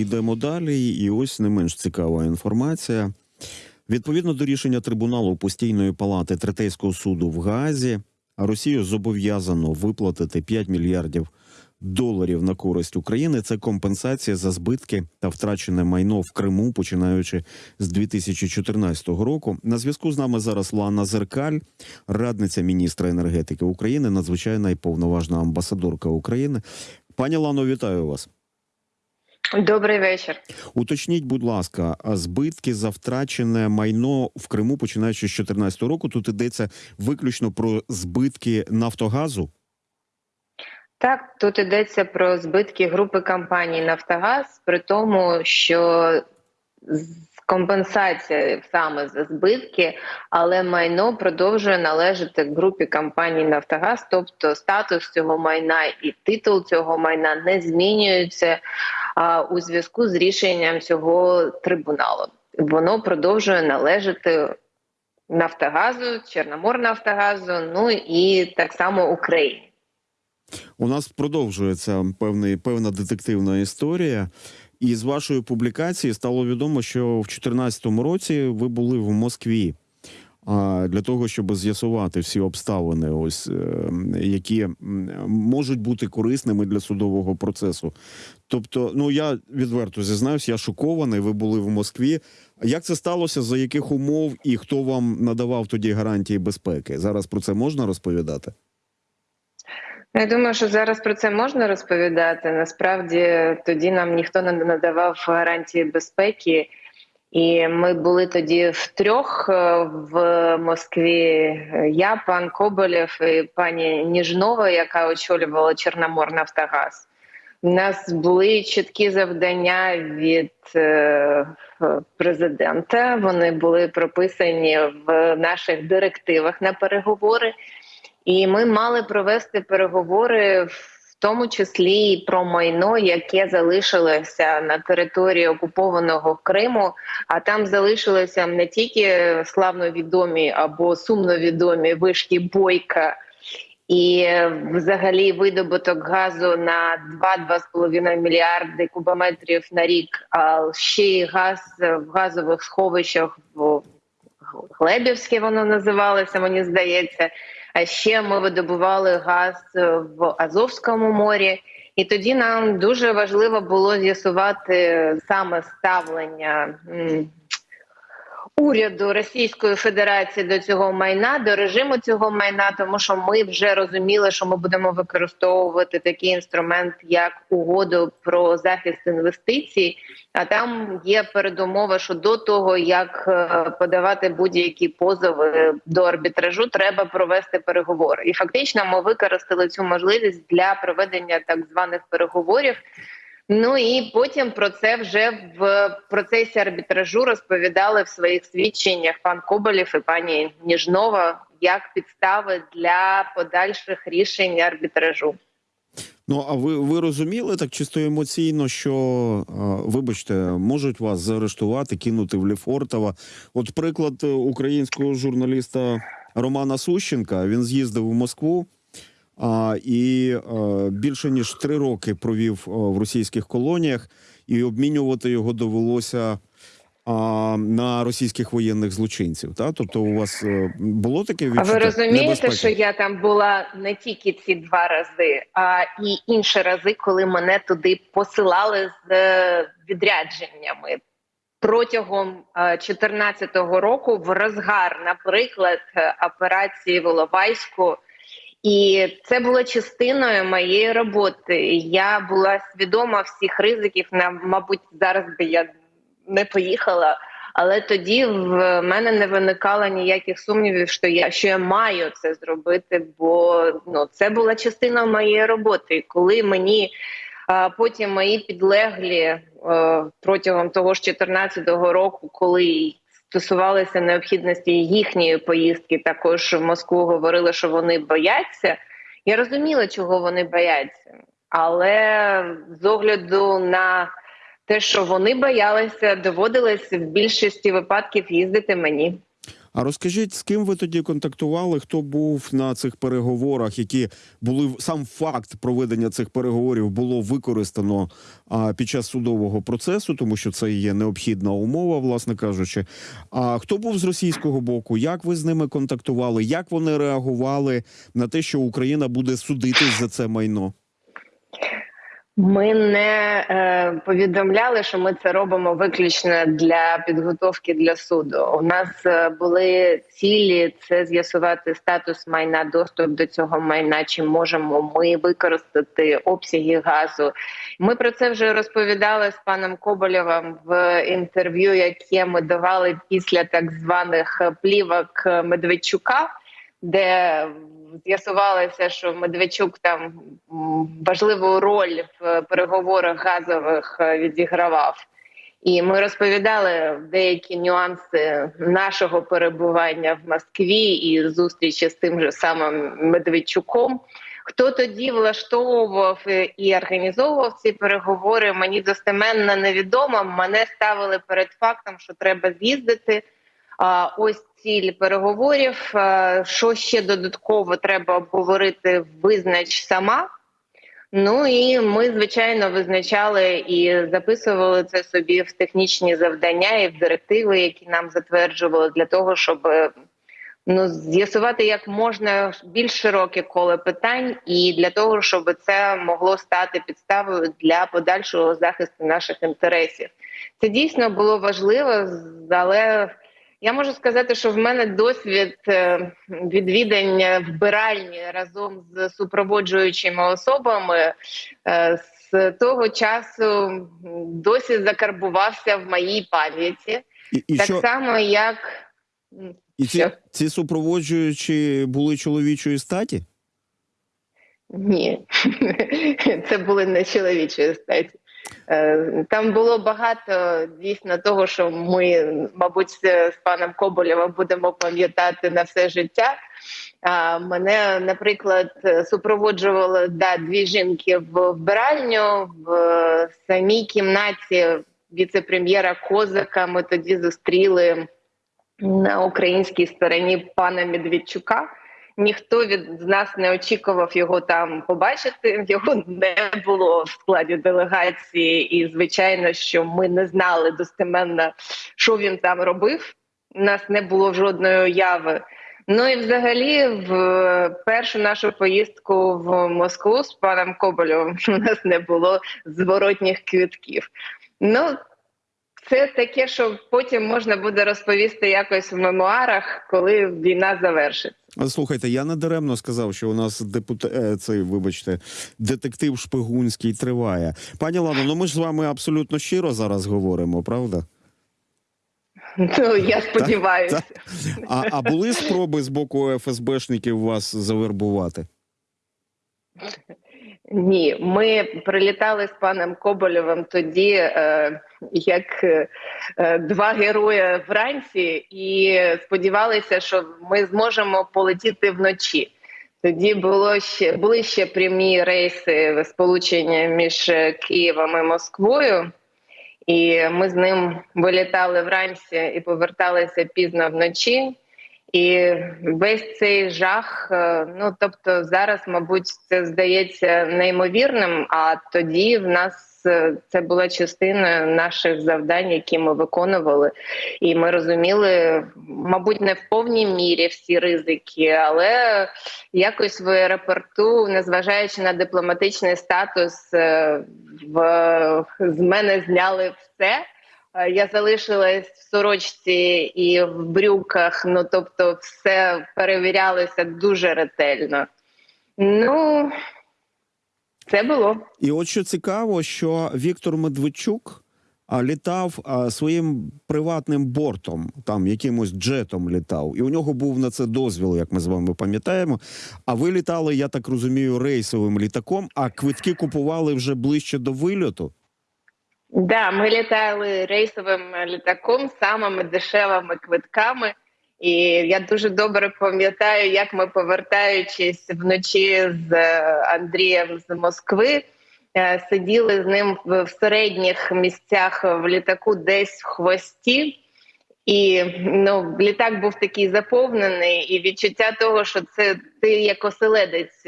йдемо далі, і ось не менш цікава інформація. Відповідно до рішення трибуналу постійної палати третейського суду в Гаазі, Росію зобов'язано виплатити 5 мільярдів доларів на користь України. Це компенсація за збитки та втрачене майно в Криму, починаючи з 2014 року. На зв'язку з нами зараз Лана Зеркаль, радниця міністра енергетики України, надзвичайна і повноважна амбасадорка України. Пані Лано, вітаю вас. Добрий вечір. Уточніть, будь ласка, збитки за втрачене майно в Криму, починаючи з 2014 року. Тут йдеться виключно про збитки Нафтогазу. Так, тут йдеться про збитки групи компаній Нафтогаз, при тому, що компенсація саме за збитки, але майно продовжує належати групі компаній Нафтогаз, тобто статус цього майна і титул цього майна не змінюються а, у зв'язку з рішенням цього трибуналу. Воно продовжує належати Нафтогазу, Чорноморнафтогазу, ну і так само Україні. У нас продовжується певний певна детективна історія. І з вашої публікації стало відомо, що в 2014 році ви були в Москві для того, щоб з'ясувати всі обставини, ось е, які можуть бути корисними для судового процесу. Тобто, ну я відверто зізнаюсь, я шокований. Ви були в Москві. Як це сталося? За яких умов і хто вам надавав тоді гарантії безпеки? Зараз про це можна розповідати? Я думаю, що зараз про це можна розповідати. Насправді тоді нам ніхто не надавав гарантії безпеки, і ми були тоді втрьох е, в Москві. Я, пан Коболєв і пані Ніжнова, яка очолювала Чорноморнафтогаз. У нас були чіткі завдання від е, президента. Вони були прописані в наших директивах на переговори. І ми мали провести переговори, в тому числі і про майно, яке залишилося на території окупованого Криму. А там залишилися не тільки славно відомі або сумно відомі вишки Бойка. І взагалі видобуток газу на 2-2,5 мільярди кубометрів на рік, а ще й газ в газових сховищах в Глебівське воно називалося, мені здається. А ще ми видобували газ в Азовському морі, і тоді нам дуже важливо було з'ясувати саме ставлення уряду Російської Федерації до цього майна, до режиму цього майна, тому що ми вже розуміли, що ми будемо використовувати такий інструмент, як угоду про захист інвестицій. А там є передумова, що до того як е, подавати будь-які позови до арбітражу, треба провести переговори. І фактично ми використали цю можливість для проведення так званих переговорів. Ну і потім про це вже в процесі арбітражу розповідали в своїх свідченнях пан Коболєв і пані Ніжнова як підстави для подальших рішень арбітражу. Ну а ви, ви розуміли так чисто емоційно, що вибачте, можуть вас заарештувати, кинути в Лефортово. От приклад е, українського журналіста Романа Сущенка. Він з'їздив у Москву і а, більше ніж три роки провів а, в російських колоніях, і обмінювати його довелося. А на російських воєнних злочинців, та тобто у вас е, було таке А ви розумієте, небезпеки? що я там була не тільки ці два рази, а і інші рази, коли мене туди посилали з е, відрядженнями протягом 2014 року, в розгар, наприклад, е, операції Воловайську. І це було частиною моєї роботи. Я була свідома всіх ризиків. На мабуть, зараз би я не поїхала. Але тоді в мене не виникало ніяких сумнівів, що я що я маю це зробити, бо ну це була частина моєї роботи. І коли мені а, потім мої підлеглі е, протягом того ж 14-го року, коли стосувалися необхідності їхньої поїздки, також в Москву говорили, що вони бояться. Я розуміла, чого вони бояться, але з огляду на те, що вони боялися, доводилось в більшості випадків їздити мені. А розкажіть, з ким ви тоді контактували? Хто був на цих переговорах, які були сам факт проведення цих переговорів було використано а, під час судового процесу, тому що це є необхідна умова, власне кажучи. А хто був з російського боку? Як ви з ними контактували? Як вони реагували на те, що Україна буде судитись за це майно? Ми не е, повідомляли, що ми це робимо виключно для підготовки для суду. У нас е, були цілі це з'ясувати статус майна, доступ до цього майна. Чи можемо ми використати обсяги газу? Ми про це вже розповідали з паном Коболєвим в інтерв'ю, яке ми давали після так званих плівок Медведчука, де з'ясувалося, що Медведчук там важливу роль в переговорах газових е, відігравав. І ми розповідали деякі нюанси нашого перебування в Москві і зустрічі з тим же самим Медведчуком. Хто тоді влаштовував і організовував ці переговори? Мені достеменно невідомо. Мене ставили перед фактом, що треба з'їздити. Ось ціль переговорів. Що ще додатково треба обговорити, визнач сама. Ну і ми, звичайно, визначали і записували це собі в технічні завдання і в директиви, які нам затверджували, для того, щоб е, ну з'ясувати як можна більш широке коло питань, і для того, щоб це могло стати підставою для подальшого захисту наших інтересів. Це дійсно було важливо, але я можу сказати, що в мене досвід е, відвідання вбиральні разом з супроводжуючими особами е, з того часу досі закарбувався в моїй пам'яті, І, і так що само як і ці, ці супроводжуючі були чоловічої статі? ні, це були не чоловічої статі. Е, Там було багато дійсно того, що ми, мабуть, з паном Коболєвим будемо пам'ятати на все життя. Мене, наприклад, супроводжували да, дві жінки в вбиральню в самій кімнаті віце-прем'єра Козака. Ми тоді зустріли на українській стороні пана Медведчука. Ніхто від нас не очікував його там побачити. Його не було в складі делегації, і звичайно, що ми не знали достеменно, що він там робив. У нас не було жодної уяви. Ну і взагалі, в першу нашу поїздку в Москву з паном Коболєвим у нас не було зворотніх квитків. Ну це таке, що потім можна буде розповісти якось в мемуарах, коли війна завершиться. Слухайте, я не даремно сказав, що у нас депутат е, цей, вибачте, детектив шпигунський триває. Пані Лано, ну ми ж з вами абсолютно щиро зараз говоримо, правда? Ну я сподіваюся. так. А, а були спроби з боку ФСБшників вас завербувати? Ні, ми прилітали з паном Коболєвим тоді, е, як е, два герої вранці, і сподівалися, що ми зможемо полетіти вночі. Тоді було ще були ще прямі рейси сполучення між Києвом і Москвою, і ми з ним вилітали вранці і поверталися пізно вночі. І весь цей жах, е, ну тобто зараз, мабуть, це здається неймовірним. А тоді в нас е, це була частина наших завдань, які ми виконували, і ми розуміли, мабуть, не в повній мірі всі ризики, але якось в аеропорту, незважаючи на дипломатичний статус, е, в з мене зняли все. Е, Я залишилась в сорочці і в брюках. Ну тобто, все перевірялося дуже ретельно. Ну це було. І от що цікаво, що Віктор Медведчук літав своїм приватним бортом, там якимось джетом літав, і у нього був на це дозвіл, як ми з вами пам'ятаємо. А ви літали, я так розумію, рейсовим літаком, а квитки купували вже ближче до вильоту. Да, ми літали рейсовим літаком, самими дешевими квитками. І я дуже добре пам'ятаю, як ми, повертаючись вночі з е, Андрієм з Москви, е, сиділи з ним в середніх місцях в літаку, десь в хвості. І ну, літак був такий заповнений, і відчуття того, що це ти як оселедець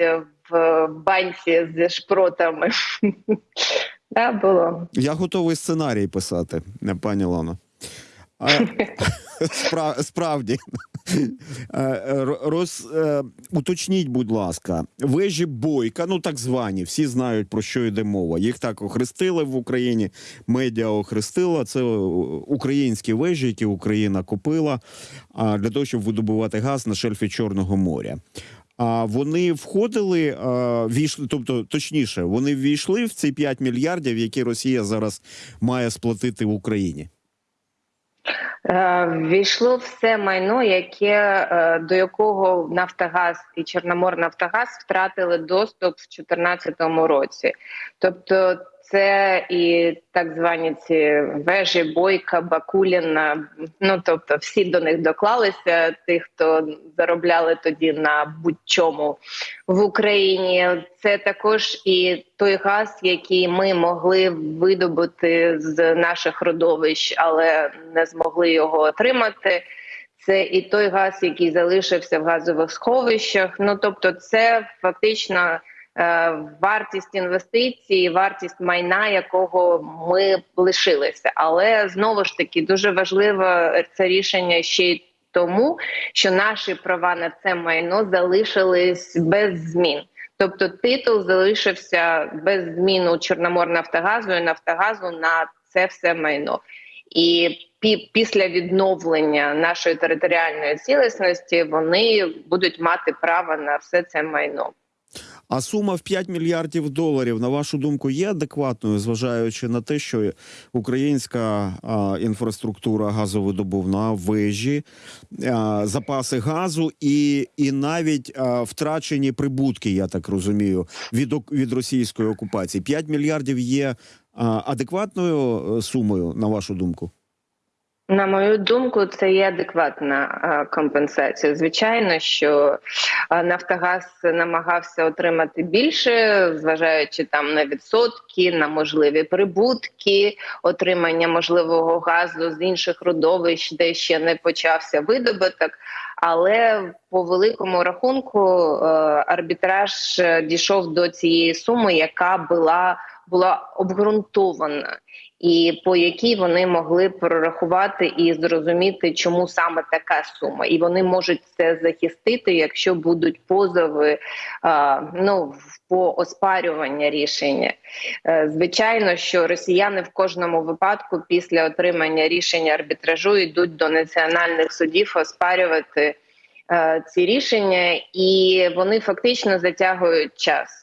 в банці з шпротами. Да, було. Я готовий сценарій писати, пані Лано. А, спра, справді. Е, Роз, е, уточніть, будь ласка, вежі бойка, ну так звані, всі знають про що йде мова. Їх так охрестили в Україні. Медіа охрестила. Це українські вежі, які Україна купила а, для того, щоб видобувати газ на шельфі Чорного моря. А вони входили, війшли, тобто точніше, вони ввійшли в ці 5 мільярдів, які Росія зараз має сплатити в Україні. Е, Війшло все майно, яке е, до якого Нафтогаз і Чорномор Нафтогаз втратили доступ в 2014 році. Тобто, це і так звані ці вежі, бойка, Бакуліна. Ну тобто, всі до них доклалися. Тих, хто заробляли тоді на будь-чому в Україні. Це також і той газ, який ми могли видобути з наших родовищ, але не змогли його отримати. Це і той газ, який залишився в газових сховищах. Ну тобто, це фактично вартість інвестицій, вартість майна, якого ми лишилися. Але знову ж таки дуже важливе це рішення ще й тому, що наші права на це майно залишились без змін. Тобто титул залишився без змін у Чорноморнафтогазу і Нафтогазу на це все майно. І після відновлення нашої територіальної цілісності вони будуть мати право на все це майно. А сума в 5 мільярдів доларів, на вашу думку, є адекватною, зважаючи на те, що українська а, інфраструктура газовидобувна, вежі, а, запаси газу і, і навіть а, втрачені прибутки, я так розумію, від, від російської окупації. 5 мільярдів є а, адекватною е, сумою, на вашу думку? На мою думку, це є адекватна компенсація. Звичайно, що Нафтогаз намагався отримати більше, зважаючи там на відсотки, на можливі прибутки, отримання можливого газу з інших родовищ, де ще не почався видобуток. Але по великому рахунку арбітраж дійшов до цієї суми, яка була була обґрунтована і по якій вони могли прорахувати і зрозуміти, чому саме така сума, і вони можуть це захистити, якщо будуть позови а, ну по оспарювання рішення. Е, Звичайно, що росіяни в кожному випадку після отримання рішення арбітражу йдуть до національних судів оспарювати е, ці рішення, і вони фактично затягують час.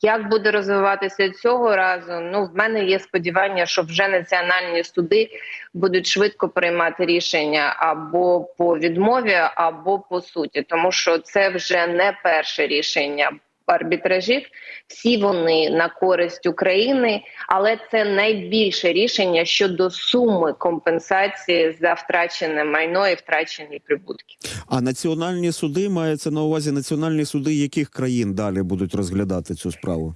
Як буде розвиватися цього разу? Ну в мене є сподівання, що вже національні суди будуть швидко приймати рішення або по відмові, або по суті, тому що це вже не перше рішення арбітражів. Всі вони на користь України, але це найбільше рішення щодо суми компенсації за втрачене майно і втрачені прибутки. А національні суди мається на увазі національні суди яких країн далі будуть розглядати цю справу?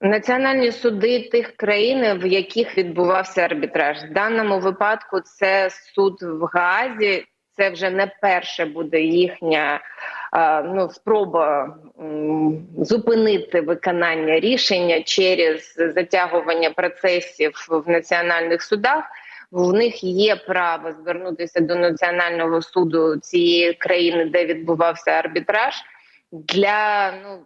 Національні суди тих країн, в яких відбувався арбітраж, в даному випадку це суд в Гаазі. Це вже не перше буде їхня ну, спроба зупинити виконання рішення через затягування процесів в національних судах. В них є право звернутися до національного суду цієї країни, де відбувався арбітраж, для ну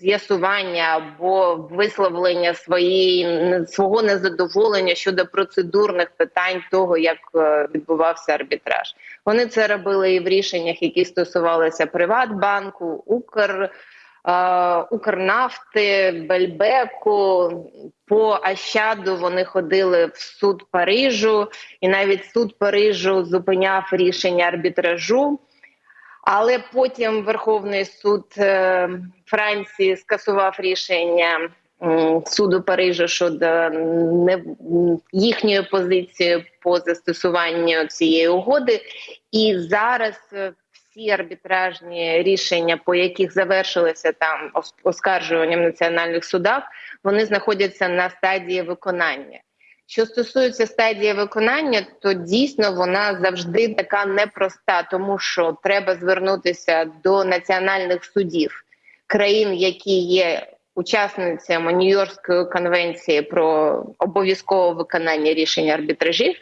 з'ясування або висловлення своєї свого незадоволення щодо процедурних питань того, як е, відбувався арбітраж. Вони це робили і в рішеннях, які стосувалися Приватбанку, Укр. е, Укрнафти, Бельбеку по Ащаду вони ходили в суд Парижу, і навіть суд Парижу зупиняв рішення арбітражу. Але потім Верховний суд е, Франції скасував рішення суду Парижу щодо не їхньої позиції по застосуванню цієї угоди. І зараз е, всі арбітражні рішення, по яких завершилися там ос- оскаржуванням в національних судах, вони знаходяться на стадії виконання. Що стосується стадії виконання, то дійсно вона завжди така непроста, тому що треба звернутися до національних судів країн, які є учасницями Нью-Йоркської конвенції про обов'язкове виконання рішень арбітражів.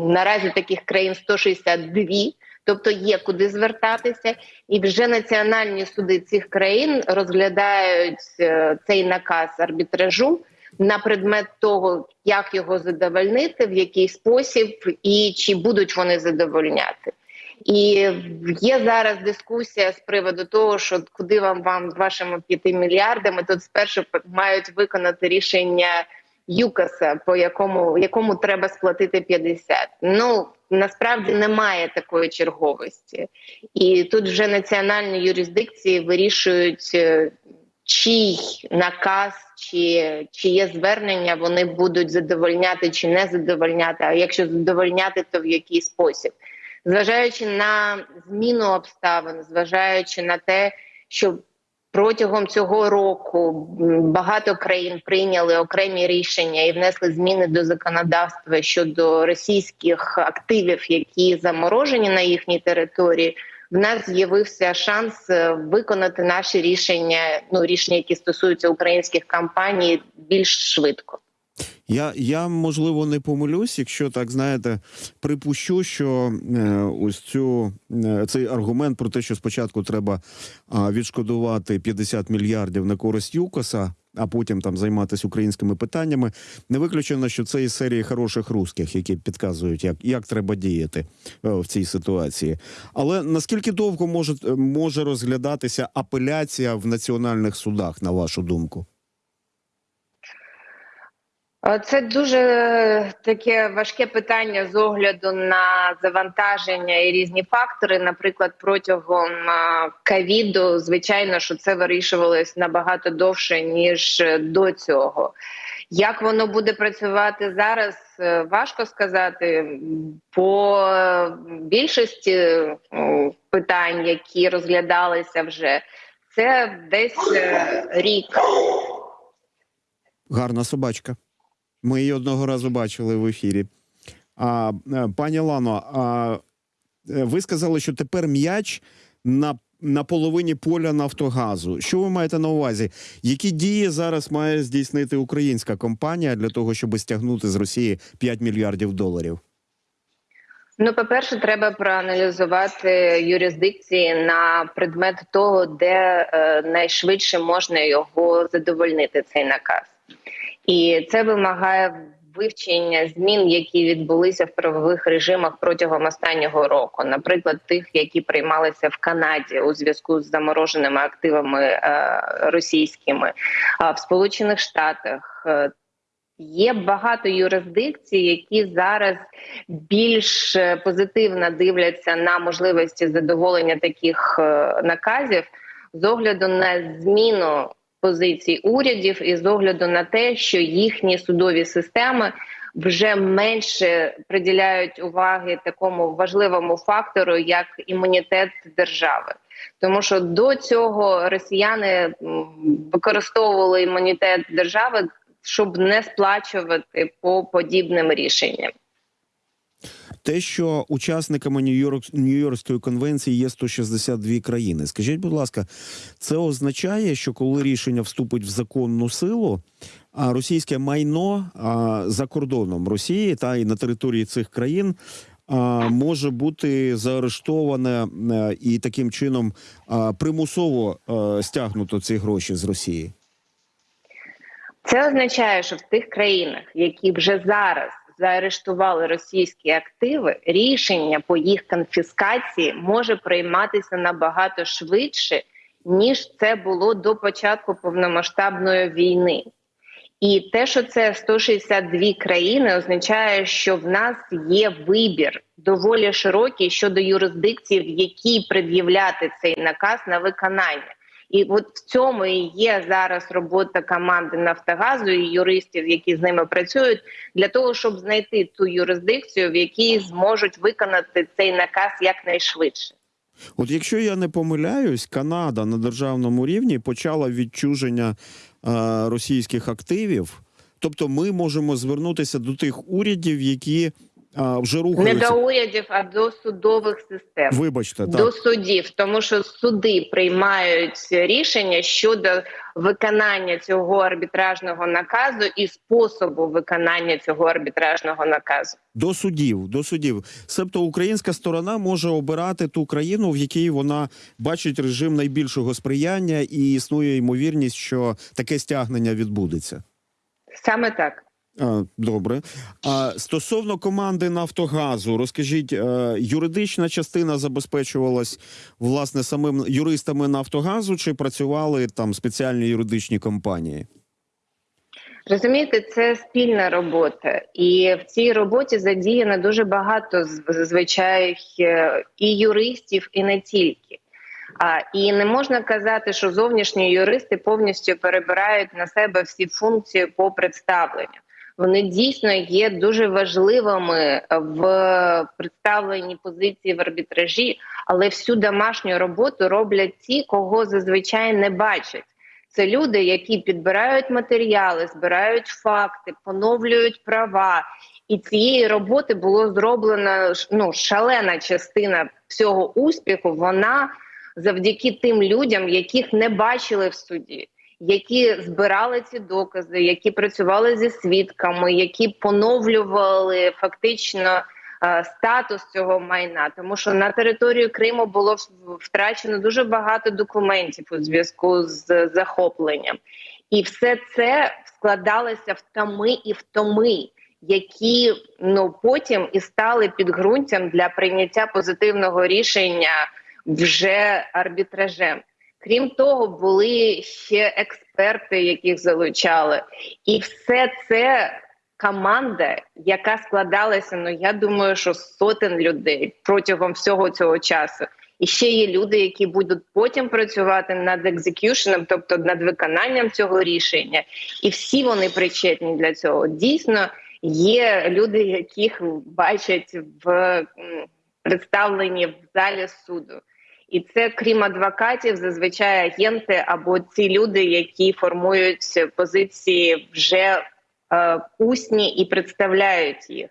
Наразі таких країн 162, тобто є куди звертатися, і вже національні суди цих країн розглядають е, цей наказ арбітражу на предмет того, як його задовольнити, в який спосіб і чи будуть вони задовольняти. І є зараз дискусія з приводу того, що куди вам вам вашими п'яти мільярдами, тут спершу мають виконати рішення ЮКАСа, по якому якому треба сплатити 50. Ну насправді немає такої черговості, і тут вже національні юрисдикції вирішують, е, чий наказ чи чиє звернення вони будуть задовольняти чи не задовольняти. А якщо задовольняти, то в який спосіб, зважаючи на зміну обставин, зважаючи на те, що протягом цього року багато країн прийняли окремі рішення і внесли зміни до законодавства щодо російських активів, які заморожені на їхній території. В нас з'явився шанс е, виконати наші рішення, ну рішення, які стосуються українських компаній, більш швидко. Я, я можливо не помилюсь, якщо так знаєте, припущу, що е, ось цю е, цей аргумент про те, що спочатку треба а, відшкодувати 50 мільярдів на користь ЮКОСа, а потім там займатися українськими питаннями. Не виключено, що це із серії хороших русських, які підказують, як, як треба діяти е, в цій ситуації. Але наскільки довго може, може розглядатися апеляція в національних судах, на вашу думку? Е, Це дуже таке важке питання з огляду на завантаження і різні фактори. Наприклад, протягом ковіду, звичайно, що це вирішувалось набагато довше ніж е, до цього. Як воно буде працювати зараз, е, важко сказати. По е, більшості е, питань, які розглядалися вже, це десь е, рік. Гарна собачка. Ми її одного разу бачили в ефірі. А, е, пані Лано, а, е, ви сказали, що тепер м'яч на, на половині поля Нафтогазу. Що ви маєте на увазі? Які дії зараз має здійснити українська компанія для того, щоб стягнути з Росії 5 мільярдів доларів? Ну, по-перше, треба проаналізувати юрисдикції на предмет того, де е, найшвидше можна його задовольнити, цей наказ. І це вимагає вивчення змін, які відбулися в правових режимах протягом останнього року, наприклад, тих, які приймалися в Канаді у зв'язку з замороженими активами е, російськими, в Сполучених Штатах. е, Є багато юрисдикцій, які зараз більш е, позитивно дивляться на можливості задоволення таких наказів з огляду на зміну позицій урядів і з огляду на те, що їхні судові системи вже менше приділяють уваги такому важливому фактору, як імунітет держави. Тому що до цього росіяни використовували імунітет держави, щоб не сплачувати по подібним рішенням. Те, що учасниками Нью-Йорк, Нью-Йоркської конвенції є 162 країни. Скажіть, будь ласка, це означає, що коли рішення вступить в законну силу, а російське майно а, за кордоном Росії та і на території цих країн може бути заарештоване е, і таким чином примусово е, стягнуто ці гроші з Росії? Це означає, що в тих країнах, які вже зараз заарештували російські активи, рішення по їх конфіскації може прийматися набагато швидше, ніж це було до початку повномасштабної війни. І те, що це 162 країни, означає, що в нас є вибір доволі широкий щодо юрисдикції, в якій пред'являти цей наказ на виконання. І от в цьому і є зараз робота команди Нафтогазу і юристів, які з ними працюють, для того, щоб знайти ту юрисдикцію, в якій зможуть виконати цей наказ якнайшвидше. От якщо я не помиляюсь, Канада на державному рівні почала відчуження е, російських активів Тобто, ми можемо звернутися до тих урядів, які а, вже Не до урядів, а до судових систем. Вибачте, так. до судів, тому що суди приймають рішення щодо виконання цього арбітражного наказу і способу виконання цього арбітражного наказу. До судів, до судів. Себто українська сторона може обирати ту країну, в якій вона бачить режим найбільшого сприяння, і існує ймовірність, що таке стягнення відбудеться. Саме так. Добре. А стосовно команди Нафтогазу, розкажіть, е, юридична частина забезпечувалась власне самим юристами Нафтогазу, чи працювали там спеціальні юридичні компанії? Розумієте, це спільна робота, і в цій роботі задіяно дуже багато з- зазвичай е, і юристів, і не тільки. А і не можна казати, що зовнішні юристи повністю перебирають на себе всі функції по представленню. Вони дійсно є дуже важливими в представленні позиції в арбітражі, але всю домашню роботу роблять ті, кого зазвичай не бачать. Це люди, які підбирають матеріали, збирають факти, поновлюють права. І цієї роботи було зроблено ну, шалена частина всього успіху. Вона завдяки тим людям, яких не бачили в суді, які збирали ці докази, які працювали зі свідками, які поновлювали фактично е, статус цього майна, тому що на територію Криму було втрачено дуже багато документів у зв'язку з захопленням, і все це складалося в томи і в томи, які ну потім і стали підґрунтям для прийняття позитивного рішення вже арбітражем. Крім того, були ще експерти, яких залучали, і все це команда, яка складалася. Ну я думаю, що сотень людей протягом всього цього часу. І ще є люди, які будуть потім працювати над екзекюшеном, тобто над виконанням цього рішення, і всі вони причетні для цього. Дійсно, є люди, яких бачать в представленні в залі суду. І це крім адвокатів, зазвичай агенти або ці люди, які формують позиції вже е, усні і представляють їх.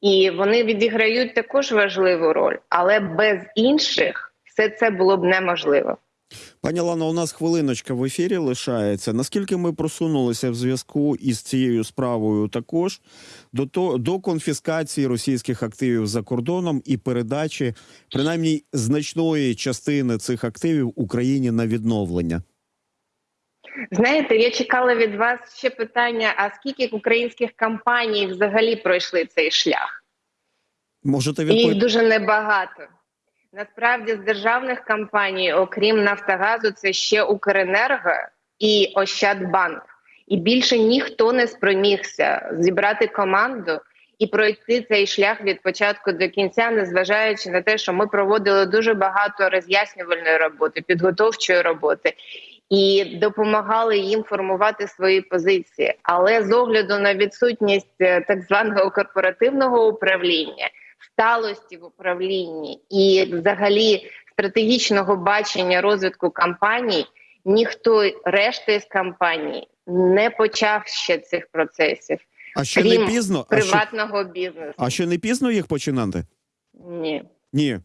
І вони відіграють також важливу роль, але без інших все це було б неможливо. Пані Лано, у нас хвилиночка в ефірі лишається. Наскільки ми просунулися в зв'язку із цією справою, також до то до конфіскації російських активів за кордоном і передачі принаймні значної частини цих активів Україні на відновлення? Знаєте, я чекала від вас ще питання: а скільки українських компаній взагалі пройшли цей шлях? Можете І їх дуже небагато. Насправді, з державних компаній, окрім Нафтогазу, це ще Укренерго і Ощадбанк. І більше ніхто не спромігся зібрати команду і пройти цей шлях від початку до кінця, незважаючи на те, що ми проводили дуже багато роз'яснювальної роботи, підготовчої роботи і допомагали їм формувати свої позиції. Але з огляду на відсутність е, так званого корпоративного управління, сталості в управлінні і, взагалі, стратегічного бачення розвитку компаній, ніхто решта з компаній не почав ще цих процесів, А ще крім не пізно? А ще, приватного бізнесу. а ще не пізно їх починати? Ні. Ні. Е,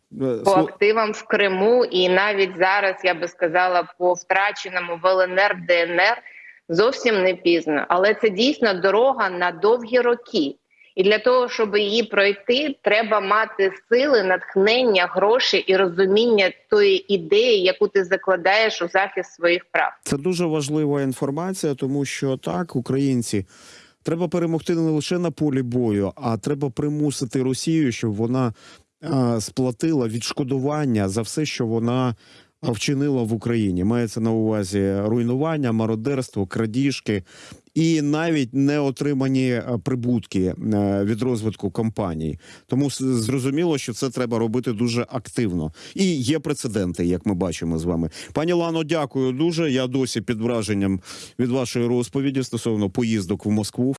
по активам в Криму, і навіть зараз я би сказала по втраченому в ЛНР ДНР зовсім не пізно. Але це дійсно дорога на довгі роки. І для того, щоб її пройти, треба мати сили, натхнення, гроші і розуміння тої ідеї, яку ти закладаєш у захист своїх прав. Це дуже важлива інформація, тому що так, українці. Треба перемогти не лише на полі бою, а треба примусити Росію, щоб вона а, сплатила відшкодування за все, що вона вчинила в Україні. Мається на увазі руйнування, мародерство, крадіжки і навіть не отримані прибутки е, від розвитку компаній. Тому зрозуміло, що це треба робити дуже активно. І є прецеденти, як ми бачимо з вами. Пані Лано, дякую дуже. Я досі під враженням від вашої розповіді стосовно поїздок в Москву.